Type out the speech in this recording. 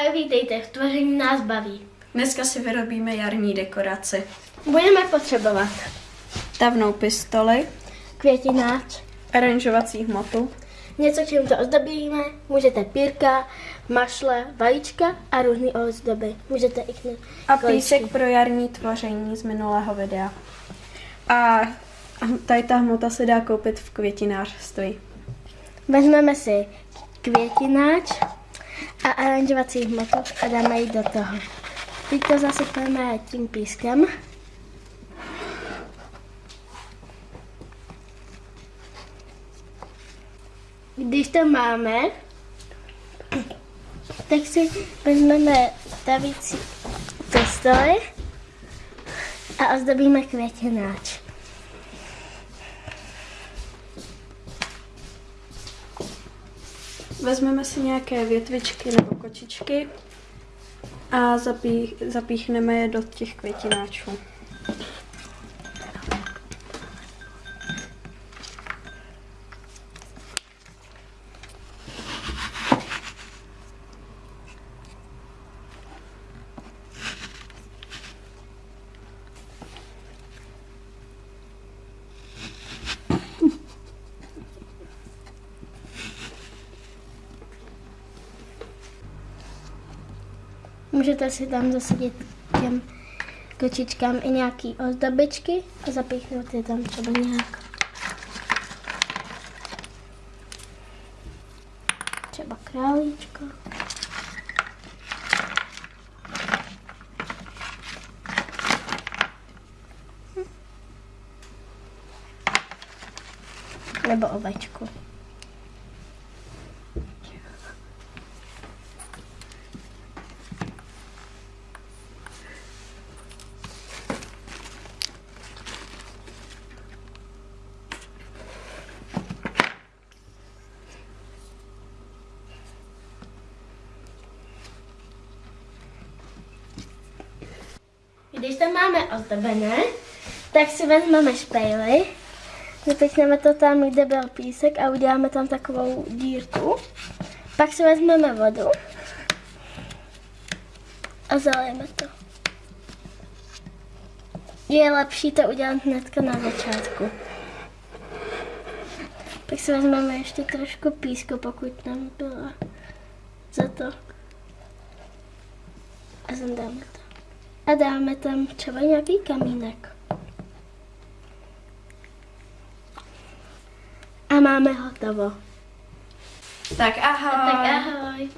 Ahoj, vítejte, v tvoření nás baví. Dneska si vyrobíme jarní dekoraci. Budeme potřebovat Tavnou pistoli, květináč, aranžovací hmotu, něco, čím to ozdobíme, můžete pírka, mašle, vajíčka a různé ozdoby. Můžete i kne- a písek pro jarní tvoření z minulého videa. A tady ta hmota se dá koupit v květinářství. Vezmeme si květináč a aranžovací hmotu a dáme ji do toho. Teď to zasypeme tím pískem. Když to máme, tak si vezmeme stavící pistoli a ozdobíme květináč. Vezmeme si nějaké větvičky nebo kočičky a zapí, zapíchneme je do těch květináčů. Můžete si tam zasadit těm kočičkám i nějaký ozdobičky a zapíchnout je tam třeba nějak. Třeba králíčko. Nebo ovečku. Když to máme ozdobené, tak si vezmeme špejly, zapěchneme to tam, kde byl písek a uděláme tam takovou dírku. Pak si vezmeme vodu a zalijeme to. Je lepší to udělat hnedka na začátku. Pak si vezmeme ještě trošku písku, pokud tam byla za to. A zandáme to. A dáme tam třeba nějaký kamínek. A máme hotovo. Tak ahoj! Tak ahoj.